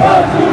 Oh,